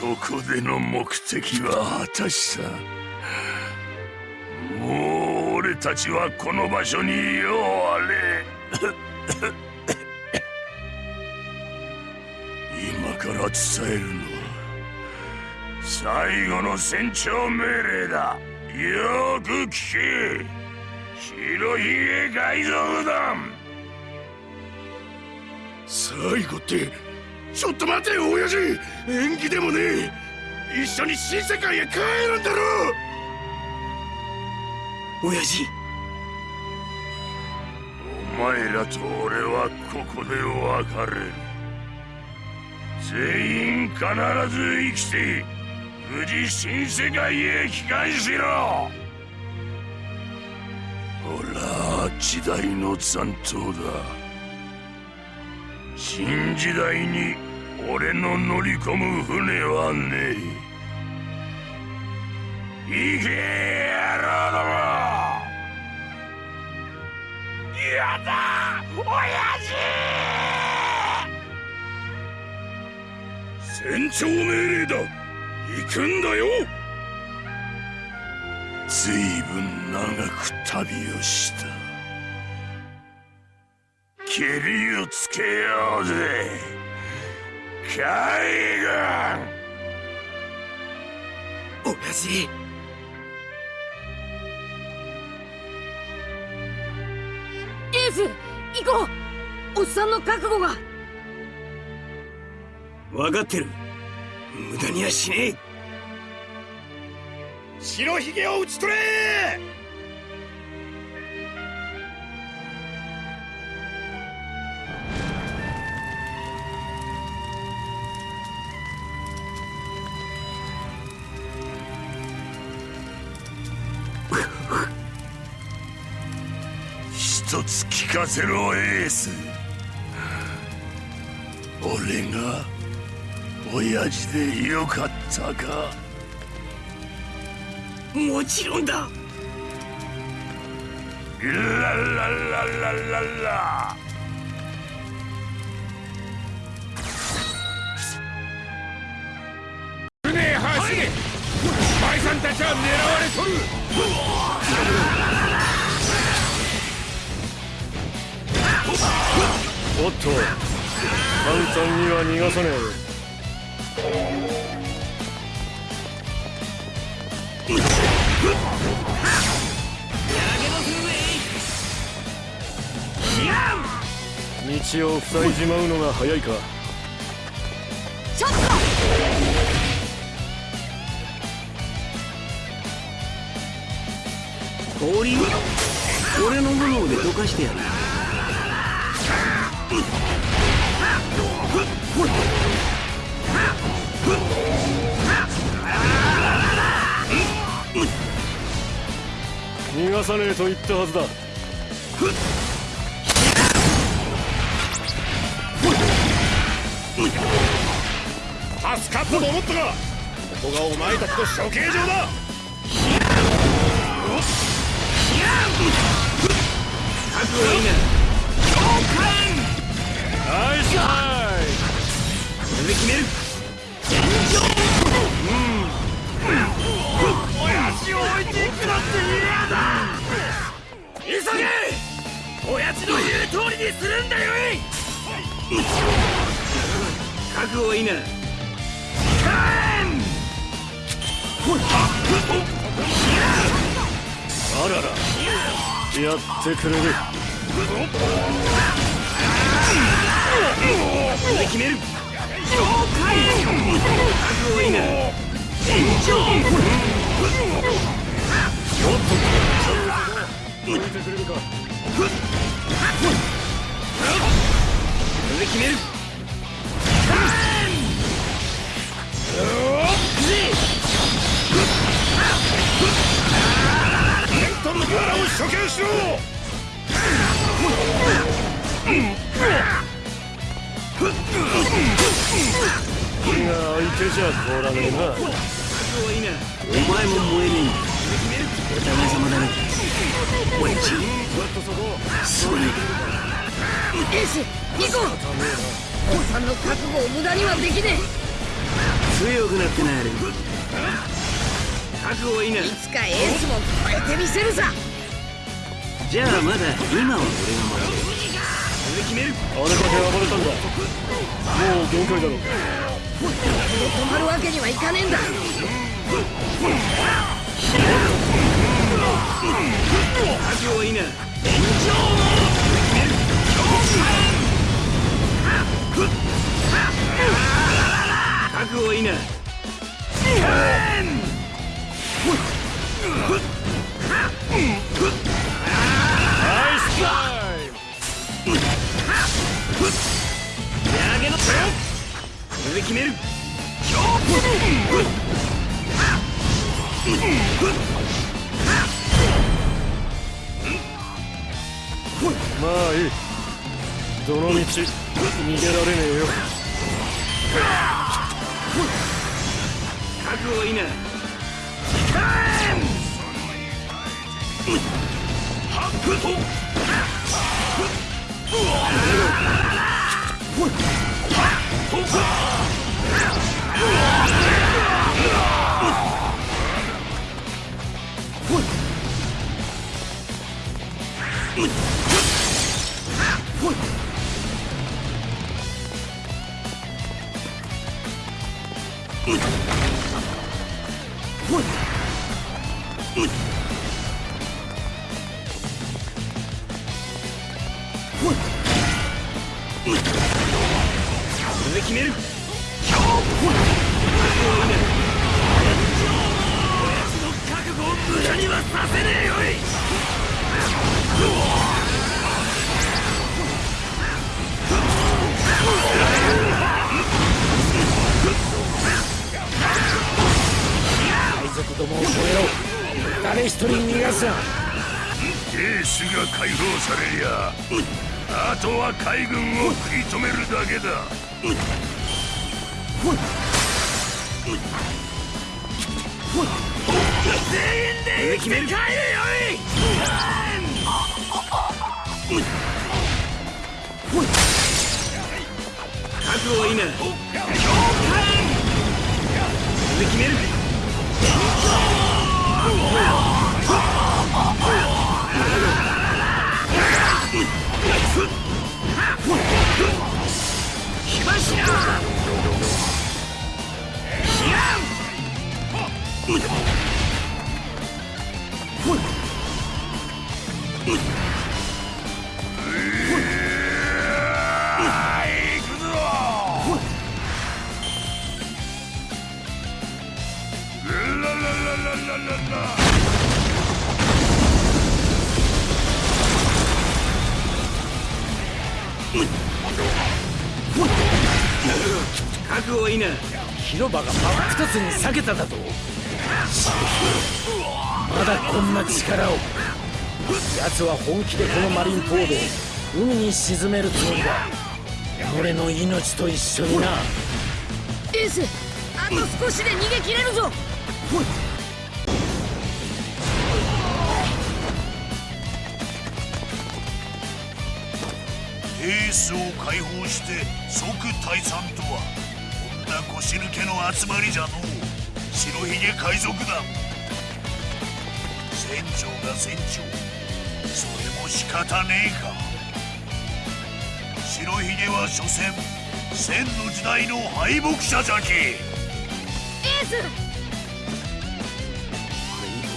ここでの目的は果たした。もう俺たちはこの場所にようあれ。今から伝えるのは最後の戦長命令だ。よく聞け。白ひげ海賊団最後ってちょっと待てよ親父。縁起でもねえ。一緒に新世界へ帰るんだろ。親父。お前らと俺はここで別れる。全員必ず生きて無事新世界へ帰還しろ。ほら時代の残党だ新時代に俺の乗り込む船はねえ。行け野郎ども！やだ親父！船長命令だ。行くんだよ。ずいぶん長く旅をした。けりをつけようぜ。海軍親父エース行こう。おっさんの覚悟が。分かってる。無駄にはしねえ。白ひげを討ち取れ一つ聞かせろエース。俺が親父でよかったか。もちろんだ。ララララララ。船へ走れ。バイさんたちは狙われとるおっと。簡単には逃がさねえ道を塞いじまうのが早いか。ちょっ氷俺のものでどかしてやる逃がさねえと言ったはずだ。助かったと思ったがここがお前たちの処刑場だ。覚悟いいなナイスタイこれで決める親父を置いていくなんて嫌だ急げ親父の言う通りにするんだよい覚悟はいいなあらら。やってくれる。決める。覚悟いいな。置いてくれるか。これで決める相手じゃ通らねえな。お前も燃えねえお互い様だ。な親父すまないエース行こうおさんの覚悟を無駄にはできねえ強くなって。なる覚悟はいいないつかエースも超えて。みせるさじゃあまだ今は俺が守るそれ決めるあれだけ暴れたんだもう限界だろう止まるわけにはいかねえんだ覚悟はいいな覚悟はいいなナイスタイムこれで決める。まあいい。どの道逃げられねえよ。覚悟はいいな。これで決める。覚悟はいいな無駄にはさせねえよい。海賊どもを止めろ。誰一人逃がすな。エースが解放されりゃあとは海軍を食い止めるだけだ。これで決める帰れよ覚悟はいいなこれで決める火広場が真っ二つに裂けただと。まだこんな力を。奴は本気でこのマリンポードを海に沈めるつもりだ。俺の命と一緒にな。エースあと少しで逃げ切れるぞ。エースを解放して即退散とはな腰抜けの集まりじゃのう。白ひげ海賊団。船長が船長。それも仕方ねえか。白ひげは所詮千の時代の敗北者じゃきエース敗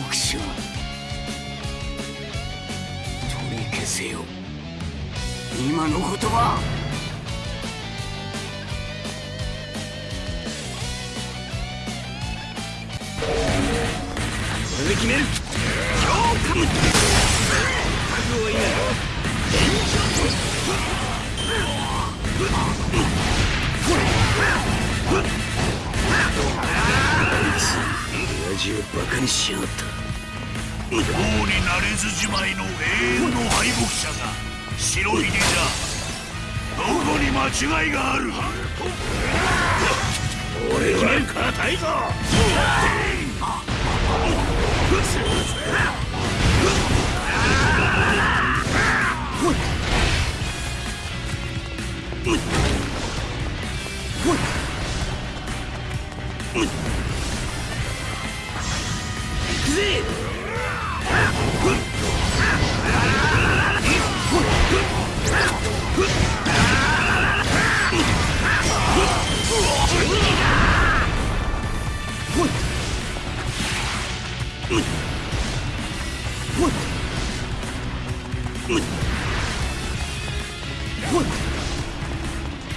北者。取り消せよ。今の言葉れで決める。覚悟はいいな親父をバカにしやがった王になれずじまいの永遠の敗北者が白ひげじゃどこに間違いがある俺は。硬いぞ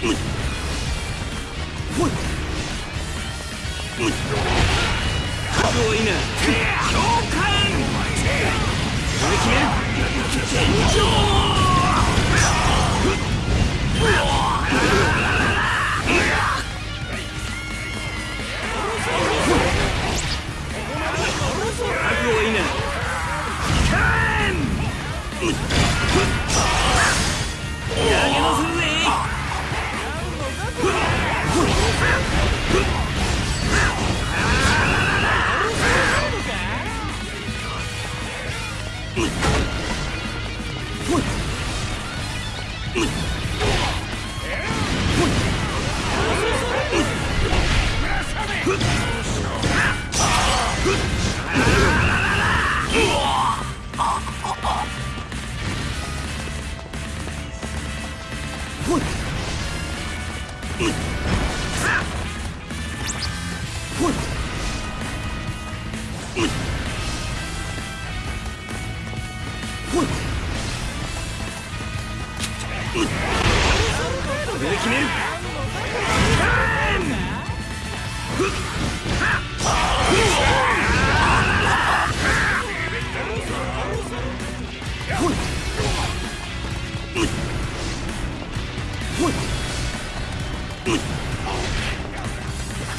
投げのす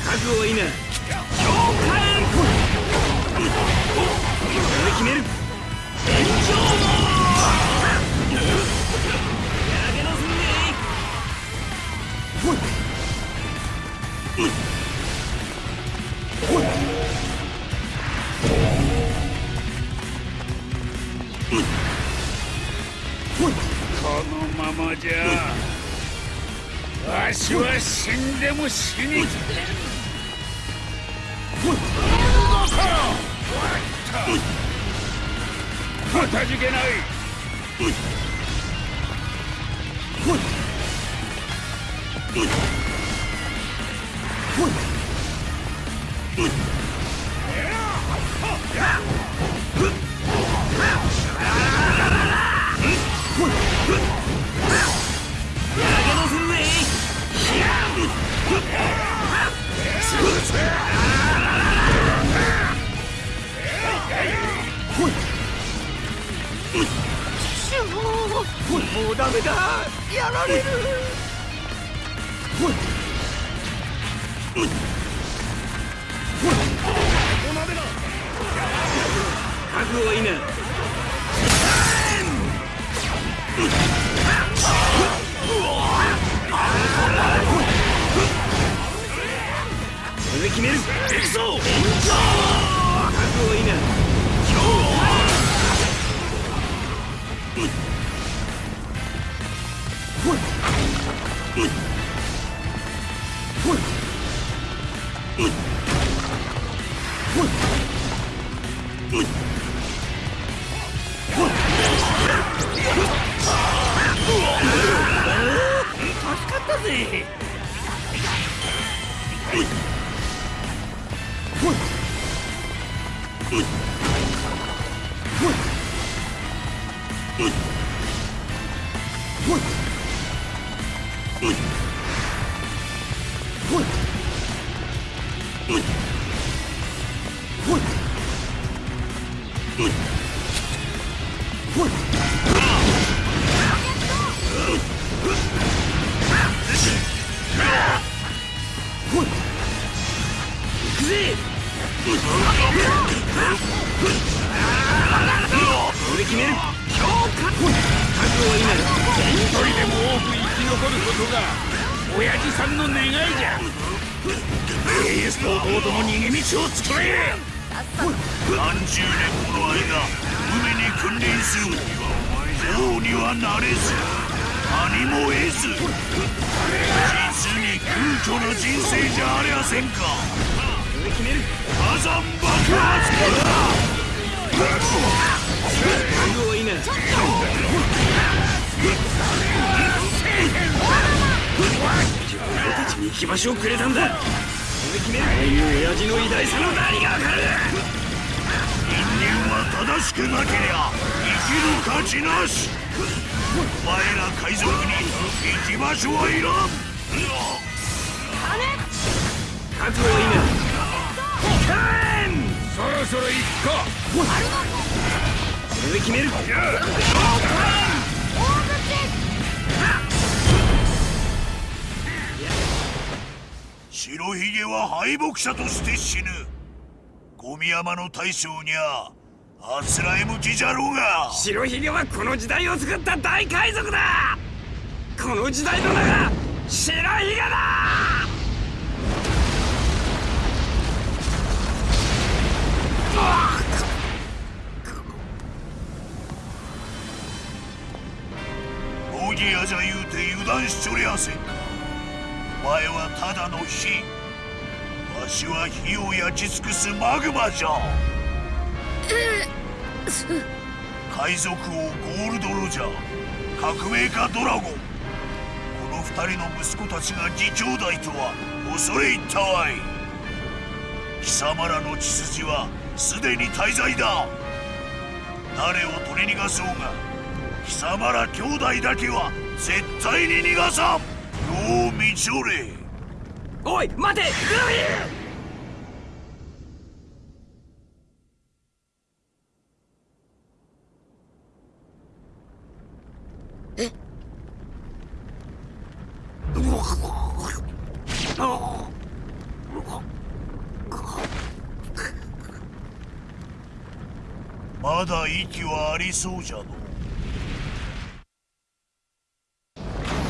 覚悟い。い。な決める天井まじゃ。わしは死んでも死に。かたじけない投もうダメだ。やられる。覚悟いいな。これで決める行くぞ覚悟いいな助かったぜ。に空虚な人生じゃありゃせんか。火山爆発覚悟いいな俺たちに行き場所をくれたんだこれで決めるああいう。親父の偉大さの何がわかる人間は正しくなけりゃ生きる価値なしお前ら海賊に行き場所はいらん覚悟はい。いなそろそろ行くかこれで決める白ひげは敗北者として死ぬ。ゴミ山の大将にゃあつらえ向きじゃろうが。白ひげはこの時代を作った大海賊だ。この時代の名が白ひげだギアじゃ言うて油断しちょりゃせんかお前はただの火わしは火を焼き尽くすマグマじゃ。海賊王ゴールド・ロジャー。革命家ドラゴン。この二人の息子たちが義兄弟とは恐れ入ったわい貴様らの血筋はすでに滞在だ。誰を取り逃がそうが貴様ら兄弟だけは絶対に逃がさん。よう見ちょれ。おい待て！ルフィまだ息はありそうじゃの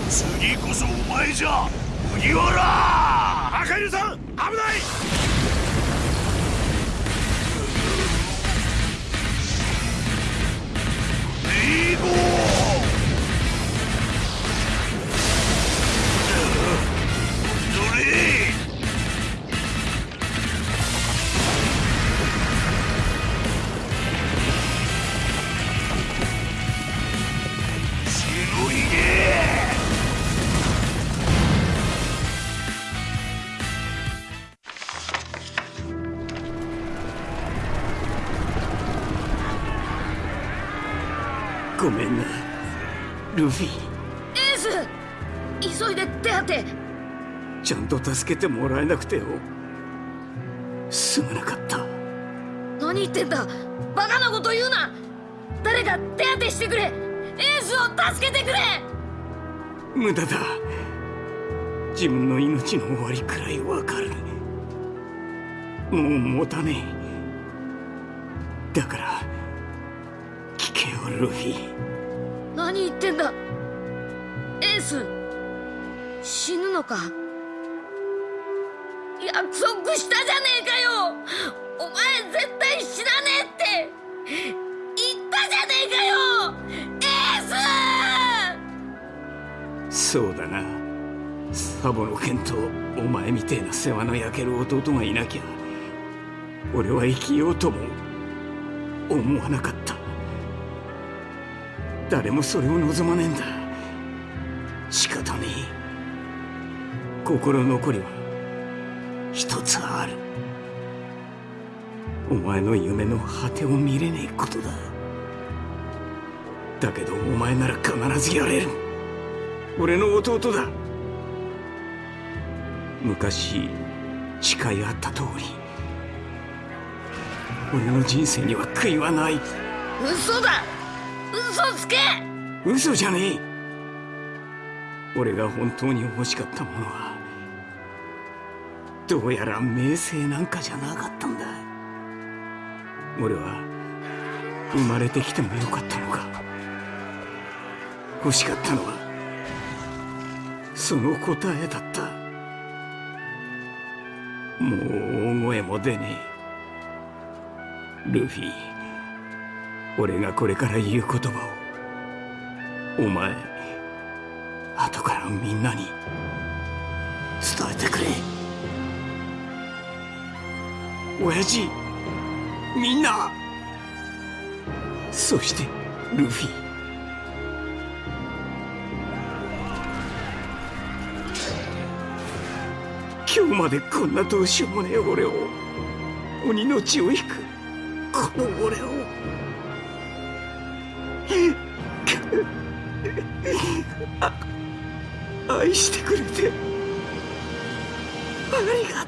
次こそお前じゃ。麦わら赤犬さん危ない。レイゴーごめんな。ルフィ。エース！急いで手当て。ちゃんと助けてもらえなくてよ。すまなかった。何言ってんだ。バカなこと言うな。誰か手当てしてくれ。エースを助けてくれ。無駄だ。自分の命の終わりくらいわかる。もう持たねえ。だからルフィ。何言ってんだ。エース。死ぬのか。約束したじゃねえかよ。お前絶対死なねえって。言ったじゃねえかよ。エース。そうだな。サボの剣とお前みてえな世話の焼ける弟がいなきゃ俺は生きようとも思わなかった誰もそれを望まねえんだ。仕方ねえ。心残りは一つある。お前の夢の果てを見れねえことだ。だけどお前なら必ずやれる。俺の弟だ。昔誓い合った通り。俺の人生には悔いはない。嘘だ。嘘つけ！嘘じゃねえ。俺が本当に欲しかったものはどうやら名声なんかじゃなかったんだ。俺は生まれてきてもよかったのか。欲しかったのはその答えだった。もう大声も出ねえ。ルフィ。俺がこれから言う言葉をお前後からみんなに伝えてくれ。親父みんな。そしてルフィ。今日までこんなどうしようもねえ俺を鬼の血を引くこの俺を。愛してくれて。ありが